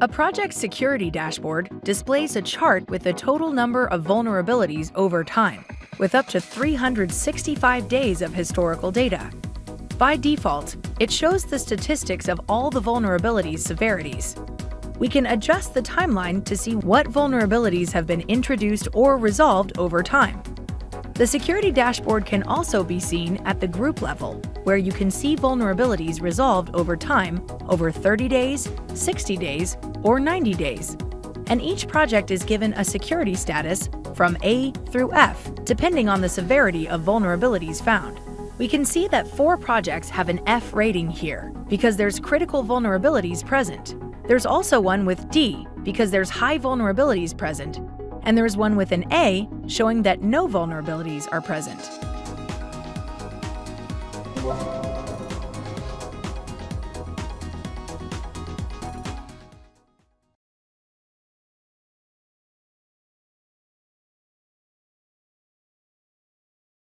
A project security dashboard displays a chart with the total number of vulnerabilities over time, with up to 365 days of historical data. By default, it shows the statistics of all the vulnerabilities severities. We can adjust the timeline to see what vulnerabilities have been introduced or resolved over time. The security dashboard can also be seen at the group level, where you can see vulnerabilities resolved over time over 30 days, 60 days, or 90 days. And each project is given a security status from A through F, depending on the severity of vulnerabilities found. We can see that four projects have an F rating here because there's critical vulnerabilities present. There's also one with D because there's high vulnerabilities present, and there is one with an A showing that no vulnerabilities are present.